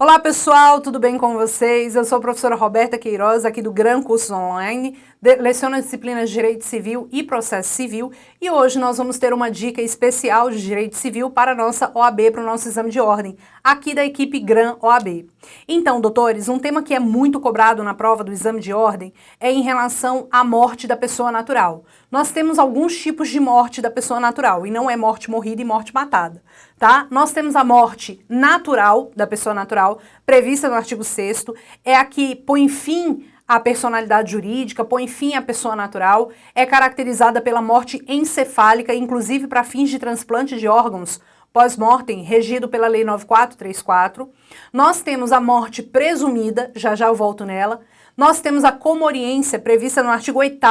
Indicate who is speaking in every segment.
Speaker 1: Olá pessoal, tudo bem com vocês? Eu sou a professora Roberta Queiroz, aqui do Gran Cursos Online, as disciplinas de Direito Civil e Processo Civil e hoje nós vamos ter uma dica especial de Direito Civil para a nossa OAB, para o nosso exame de ordem, aqui da equipe Gran OAB. Então, doutores, um tema que é muito cobrado na prova do exame de ordem é em relação à morte da pessoa natural. Nós temos alguns tipos de morte da pessoa natural, e não é morte morrida e morte matada, tá? Nós temos a morte natural da pessoa natural, prevista no artigo 6 é a que põe fim à personalidade jurídica, põe fim à pessoa natural, é caracterizada pela morte encefálica, inclusive para fins de transplante de órgãos pós-mortem, regido pela Lei 9434. Nós temos a morte presumida, já já eu volto nela. Nós temos a comoriência, prevista no artigo 8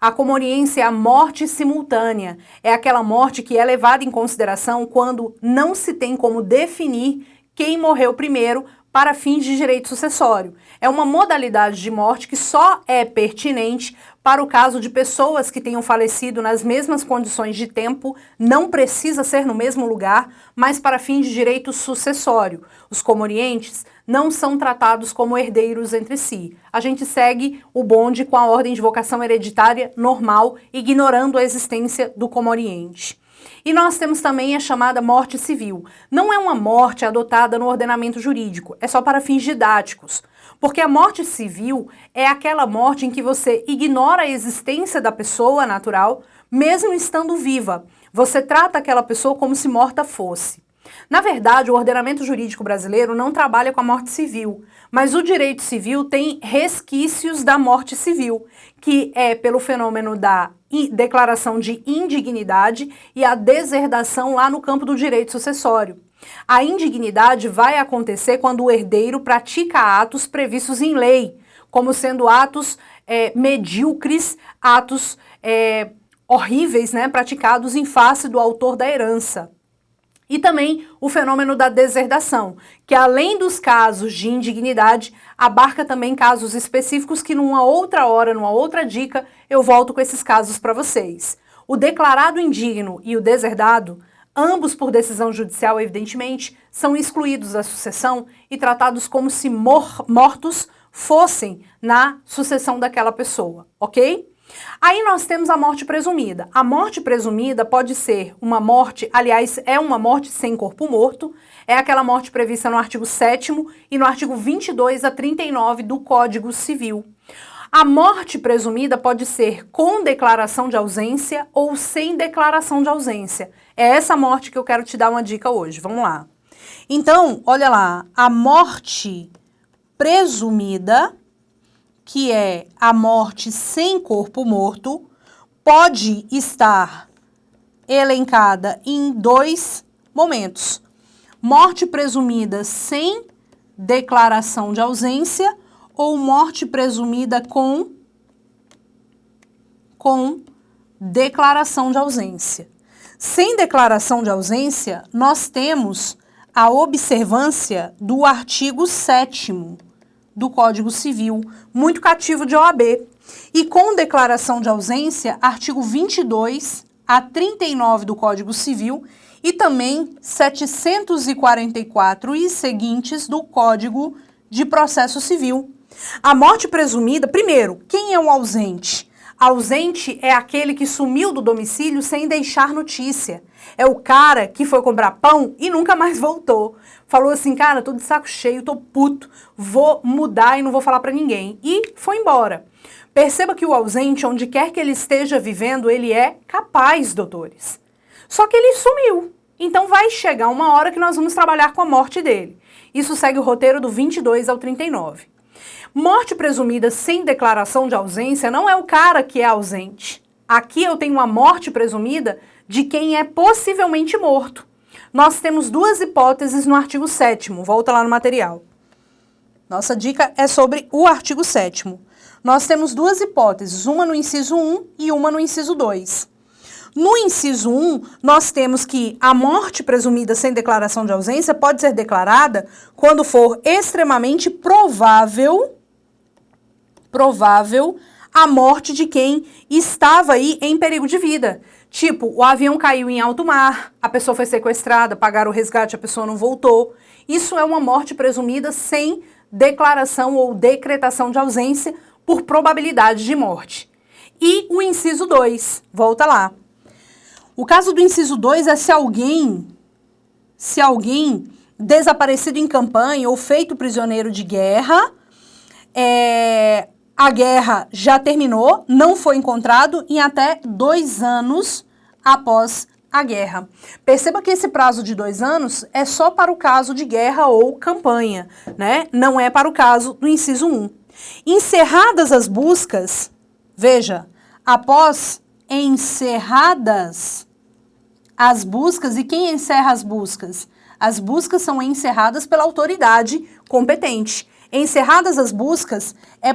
Speaker 1: A comoriência é a morte simultânea. É aquela morte que é levada em consideração quando não se tem como definir quem morreu primeiro para fins de direito sucessório. É uma modalidade de morte que só é pertinente para o caso de pessoas que tenham falecido nas mesmas condições de tempo, não precisa ser no mesmo lugar, mas para fins de direito sucessório. Os comorientes não são tratados como herdeiros entre si. A gente segue o bonde com a ordem de vocação hereditária normal, ignorando a existência do comoriente. E nós temos também a chamada morte civil. Não é uma morte adotada no ordenamento jurídico, é só para fins didáticos. Porque a morte civil é aquela morte em que você ignora a existência da pessoa natural, mesmo estando viva. Você trata aquela pessoa como se morta fosse. Na verdade, o ordenamento jurídico brasileiro não trabalha com a morte civil, mas o direito civil tem resquícios da morte civil, que é pelo fenômeno da declaração de indignidade e a deserdação lá no campo do direito sucessório. A indignidade vai acontecer quando o herdeiro pratica atos previstos em lei, como sendo atos é, medíocres, atos é, horríveis, né, praticados em face do autor da herança. E também o fenômeno da deserdação, que além dos casos de indignidade, abarca também casos específicos que numa outra hora, numa outra dica, eu volto com esses casos para vocês. O declarado indigno e o deserdado, ambos por decisão judicial, evidentemente, são excluídos da sucessão e tratados como se mor mortos fossem na sucessão daquela pessoa, ok? Aí nós temos a morte presumida. A morte presumida pode ser uma morte, aliás, é uma morte sem corpo morto, é aquela morte prevista no artigo 7 e no artigo 22 a 39 do Código Civil. A morte presumida pode ser com declaração de ausência ou sem declaração de ausência. É essa morte que eu quero te dar uma dica hoje. Vamos lá. Então, olha lá, a morte presumida que é a morte sem corpo morto, pode estar elencada em dois momentos. Morte presumida sem declaração de ausência ou morte presumida com, com declaração de ausência. Sem declaração de ausência, nós temos a observância do artigo 7 do Código Civil, muito cativo de OAB. E com declaração de ausência, artigo 22 a 39 do Código Civil e também 744 e seguintes do Código de Processo Civil. A morte presumida, primeiro, quem é o ausente? Ausente é aquele que sumiu do domicílio sem deixar notícia. É o cara que foi comprar pão e nunca mais voltou. Falou assim, cara, tô de saco cheio, tô puto, vou mudar e não vou falar pra ninguém. E foi embora. Perceba que o ausente, onde quer que ele esteja vivendo, ele é capaz, doutores. Só que ele sumiu. Então vai chegar uma hora que nós vamos trabalhar com a morte dele. Isso segue o roteiro do 22 ao 39. Morte presumida sem declaração de ausência não é o cara que é ausente. Aqui eu tenho uma morte presumida de quem é possivelmente morto. Nós temos duas hipóteses no artigo 7 volta lá no material. Nossa dica é sobre o artigo 7 Nós temos duas hipóteses, uma no inciso 1 e uma no inciso 2. No inciso 1, nós temos que a morte presumida sem declaração de ausência pode ser declarada quando for extremamente provável provável a morte de quem estava aí em perigo de vida. Tipo, o avião caiu em alto mar, a pessoa foi sequestrada, pagaram o resgate, a pessoa não voltou. Isso é uma morte presumida sem declaração ou decretação de ausência por probabilidade de morte. E o inciso 2, volta lá. O caso do inciso 2 é se alguém, se alguém desaparecido em campanha ou feito prisioneiro de guerra, é, a guerra já terminou, não foi encontrado em até dois anos após a guerra. Perceba que esse prazo de dois anos é só para o caso de guerra ou campanha, né? Não é para o caso do inciso 1. Encerradas as buscas, veja, após encerradas as buscas, e quem encerra as buscas? As buscas são encerradas pela autoridade competente. Encerradas as buscas, é,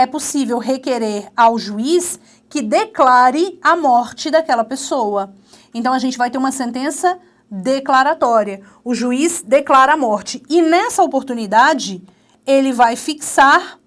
Speaker 1: é possível requerer ao juiz que declare a morte daquela pessoa. Então, a gente vai ter uma sentença declaratória. O juiz declara a morte. E nessa oportunidade, ele vai fixar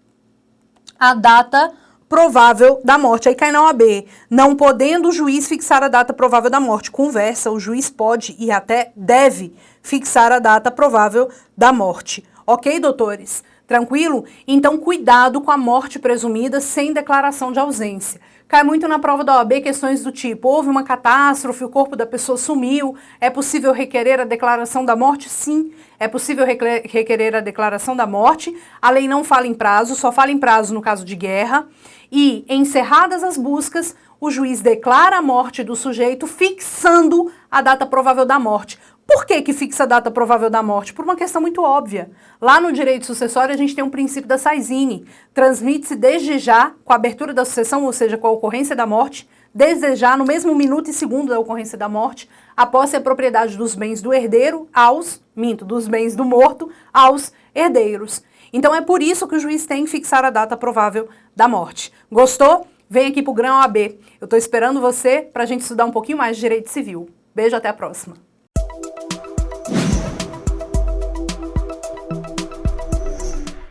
Speaker 1: a data provável da morte. Aí cai na OAB. Não podendo o juiz fixar a data provável da morte. Conversa, o juiz pode e até deve fixar a data provável da morte. Ok, doutores? Tranquilo? Então, cuidado com a morte presumida sem declaração de ausência. Cai muito na prova da OAB questões do tipo, houve uma catástrofe, o corpo da pessoa sumiu, é possível requerer a declaração da morte? Sim, é possível requerer a declaração da morte. A lei não fala em prazo, só fala em prazo no caso de guerra. E, encerradas as buscas, o juiz declara a morte do sujeito, fixando a data provável da morte. Por que que fixa a data provável da morte? Por uma questão muito óbvia. Lá no direito sucessório a gente tem um princípio da Saizine. Transmite-se desde já, com a abertura da sucessão, ou seja, com a ocorrência da morte, desde já, no mesmo minuto e segundo da ocorrência da morte, a posse a propriedade dos bens do herdeiro aos, minto, dos bens do morto aos herdeiros. Então é por isso que o juiz tem que fixar a data provável da morte. Gostou? Vem aqui para o Grão AB. Eu estou esperando você para a gente estudar um pouquinho mais de direito civil. Beijo, até a próxima.